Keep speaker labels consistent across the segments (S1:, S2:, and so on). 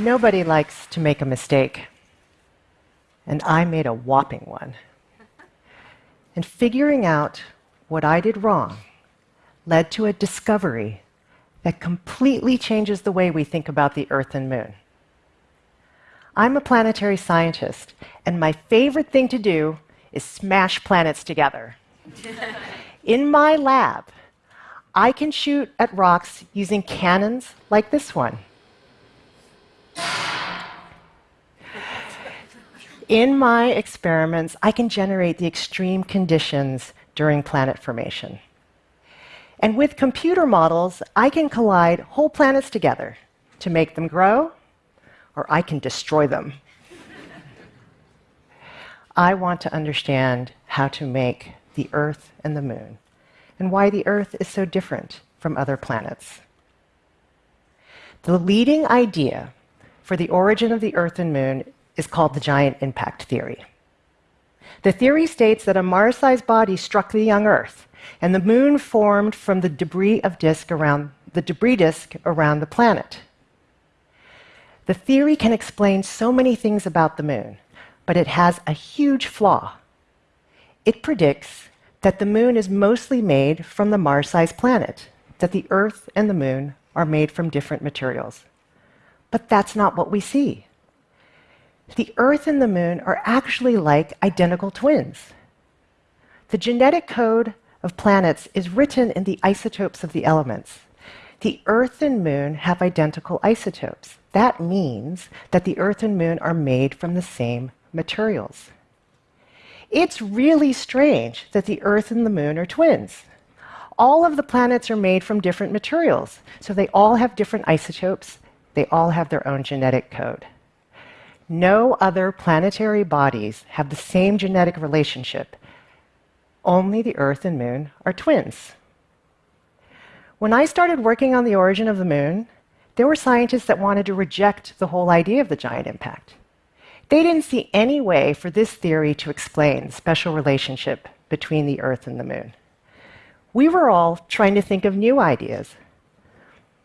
S1: Nobody likes to make a mistake. And I made a whopping one. And figuring out what I did wrong led to a discovery that completely changes the way we think about the Earth and Moon. I'm a planetary scientist, and my favorite thing to do is smash planets together. In my lab, I can shoot at rocks using cannons like this one. In my experiments, I can generate the extreme conditions during planet formation. And with computer models, I can collide whole planets together to make them grow, or I can destroy them. I want to understand how to make the Earth and the Moon, and why the Earth is so different from other planets. The leading idea for the origin of the Earth and Moon is called the giant impact theory. The theory states that a Mars sized body struck the young Earth, and the moon formed from the debris of disk around the debris disk around the planet. The theory can explain so many things about the moon, but it has a huge flaw. It predicts that the moon is mostly made from the Mars sized planet, that the Earth and the moon are made from different materials. But that's not what we see. The Earth and the moon are actually like identical twins. The genetic code of planets is written in the isotopes of the elements. The Earth and Moon have identical isotopes. That means that the Earth and Moon are made from the same materials. It's really strange that the Earth and the Moon are twins. All of the planets are made from different materials, so they all have different isotopes, they all have their own genetic code. No other planetary bodies have the same genetic relationship only the Earth and Moon are twins. When I started working on the origin of the Moon, there were scientists that wanted to reject the whole idea of the giant impact. They didn't see any way for this theory to explain the special relationship between the Earth and the Moon. We were all trying to think of new ideas.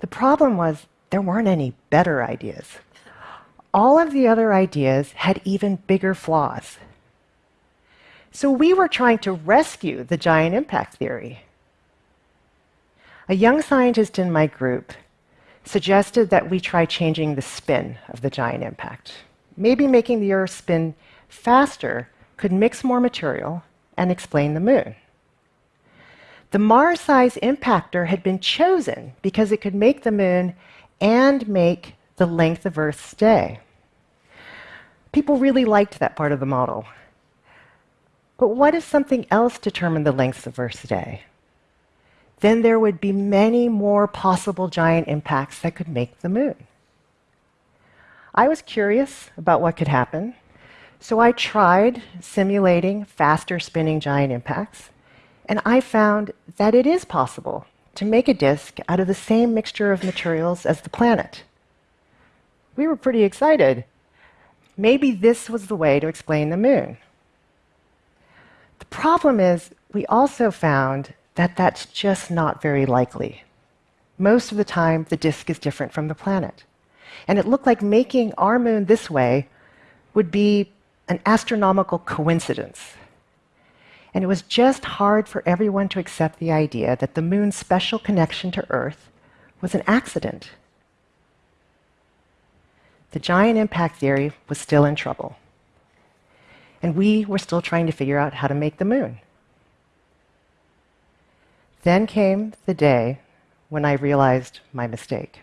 S1: The problem was there weren't any better ideas. All of the other ideas had even bigger flaws. So we were trying to rescue the giant impact theory. A young scientist in my group suggested that we try changing the spin of the giant impact. Maybe making the Earth spin faster could mix more material and explain the moon. The Mars size impactor had been chosen because it could make the moon and make the length of Earth's day. People really liked that part of the model. But what if something else determined the length of Earth's day? Then there would be many more possible giant impacts that could make the moon. I was curious about what could happen, so I tried simulating faster spinning giant impacts, and I found that it is possible to make a disk out of the same mixture of materials as the planet. We were pretty excited. Maybe this was the way to explain the moon. The problem is, we also found that that's just not very likely. Most of the time, the disk is different from the planet. And it looked like making our moon this way would be an astronomical coincidence. And it was just hard for everyone to accept the idea that the moon's special connection to Earth was an accident. The giant impact theory was still in trouble and we were still trying to figure out how to make the moon. Then came the day when I realized my mistake.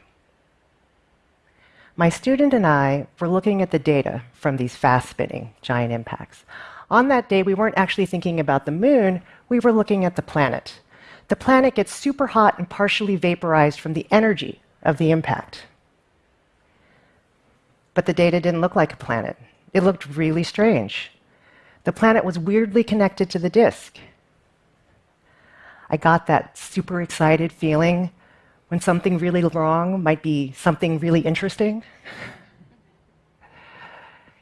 S1: My student and I were looking at the data from these fast spinning giant impacts. On that day, we weren't actually thinking about the moon, we were looking at the planet. The planet gets super hot and partially vaporized from the energy of the impact. But the data didn't look like a planet. It looked really strange the planet was weirdly connected to the disk. I got that super excited feeling when something really wrong might be something really interesting.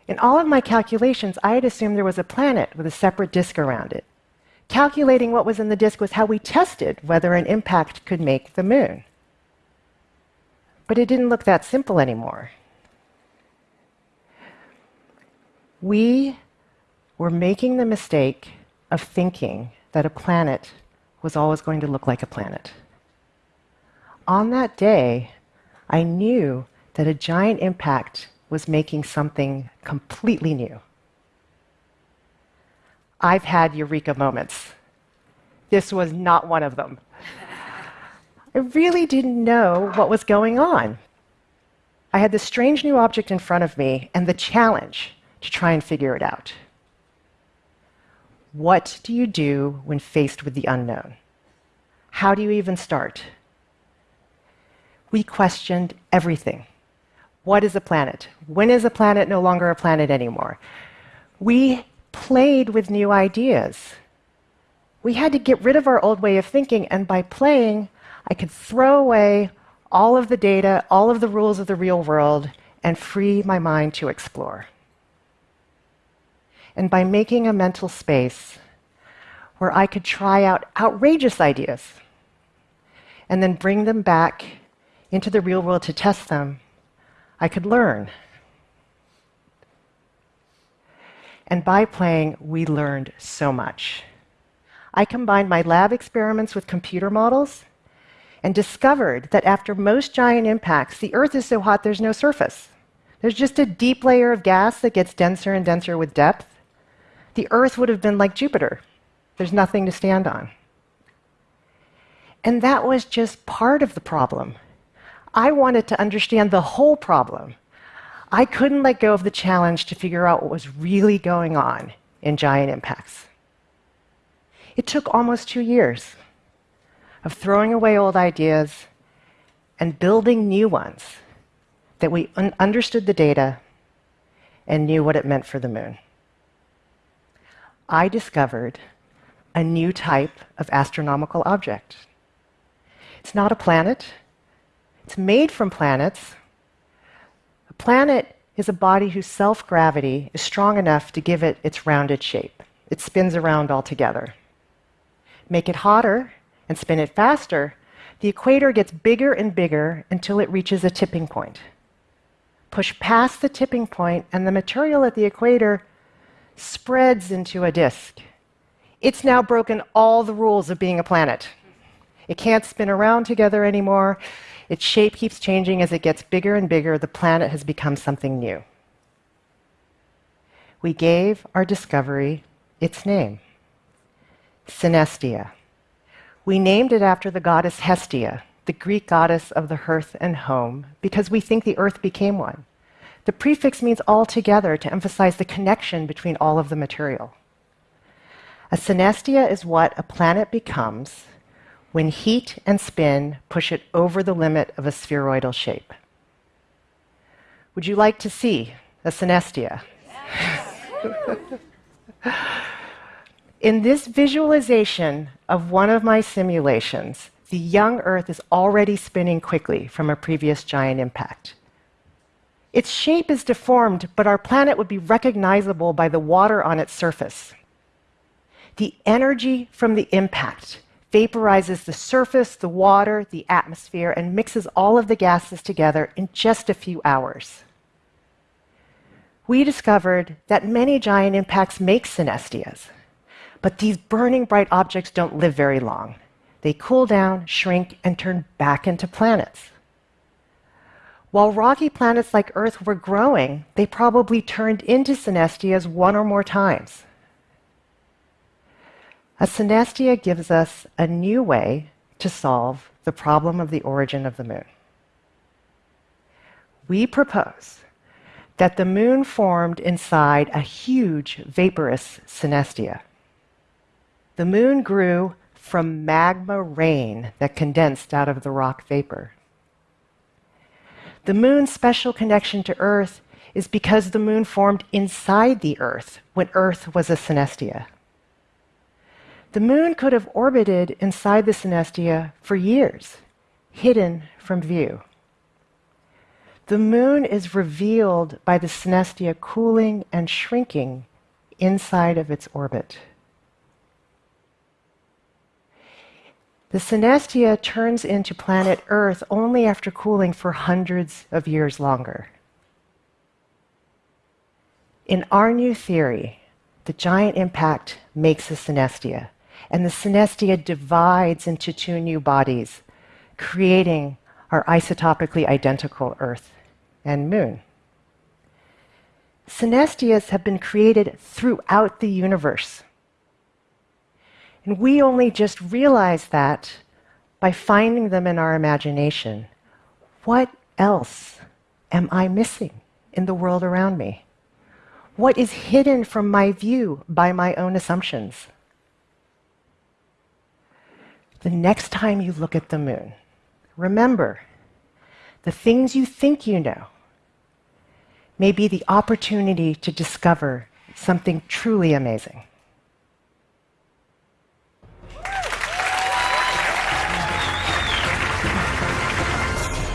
S1: In all of my calculations, I had assumed there was a planet with a separate disk around it. Calculating what was in the disk was how we tested whether an impact could make the moon. But it didn't look that simple anymore. We were making the mistake of thinking that a planet was always going to look like a planet. On that day, I knew that a giant impact was making something completely new. I've had eureka moments. This was not one of them. I really didn't know what was going on. I had this strange new object in front of me and the challenge to try and figure it out. What do you do when faced with the unknown? How do you even start? We questioned everything. What is a planet? When is a planet no longer a planet anymore? We played with new ideas. We had to get rid of our old way of thinking, and by playing, I could throw away all of the data, all of the rules of the real world, and free my mind to explore. And by making a mental space where I could try out outrageous ideas and then bring them back into the real world to test them, I could learn. And by playing, we learned so much. I combined my lab experiments with computer models and discovered that after most giant impacts, the Earth is so hot there's no surface. There's just a deep layer of gas that gets denser and denser with depth. The Earth would have been like Jupiter. There's nothing to stand on. And that was just part of the problem. I wanted to understand the whole problem. I couldn't let go of the challenge to figure out what was really going on in giant impacts. It took almost two years of throwing away old ideas and building new ones that we un understood the data and knew what it meant for the moon. I discovered a new type of astronomical object. It's not a planet, it's made from planets. A planet is a body whose self gravity is strong enough to give it its rounded shape. It spins around altogether. Make it hotter and spin it faster, the equator gets bigger and bigger until it reaches a tipping point. Push past the tipping point, and the material at the equator spreads into a disk. It's now broken all the rules of being a planet. It can't spin around together anymore. Its shape keeps changing as it gets bigger and bigger. The planet has become something new. We gave our discovery its name Synestia. We named it after the goddess Hestia, the Greek goddess of the hearth and home, because we think the earth became one. The prefix means all together to emphasize the connection between all of the material. A synestia is what a planet becomes when heat and spin push it over the limit of a spheroidal shape. Would you like to see a synestia? Yes. In this visualization of one of my simulations, the young Earth is already spinning quickly from a previous giant impact. Its shape is deformed, but our planet would be recognizable by the water on its surface. The energy from the impact vaporizes the surface, the water, the atmosphere, and mixes all of the gases together in just a few hours. We discovered that many giant impacts make synestias, but these burning bright objects don't live very long. They cool down, shrink, and turn back into planets. While rocky planets like Earth were growing, they probably turned into synestias one or more times. A synestia gives us a new way to solve the problem of the origin of the moon. We propose that the moon formed inside a huge vaporous synestia. The moon grew from magma rain that condensed out of the rock vapor. The moon's special connection to Earth is because the moon formed inside the Earth when Earth was a synestia. The moon could have orbited inside the synestia for years, hidden from view. The moon is revealed by the synestia cooling and shrinking inside of its orbit. The synestia turns into planet Earth only after cooling for hundreds of years longer. In our new theory, the giant impact makes a synestia, and the synestia divides into two new bodies, creating our isotopically identical Earth and Moon. Synestias have been created throughout the universe. And we only just realize that by finding them in our imagination. What else am I missing in the world around me? What is hidden from my view by my own assumptions? The next time you look at the moon, remember the things you think you know may be the opportunity to discover something truly amazing.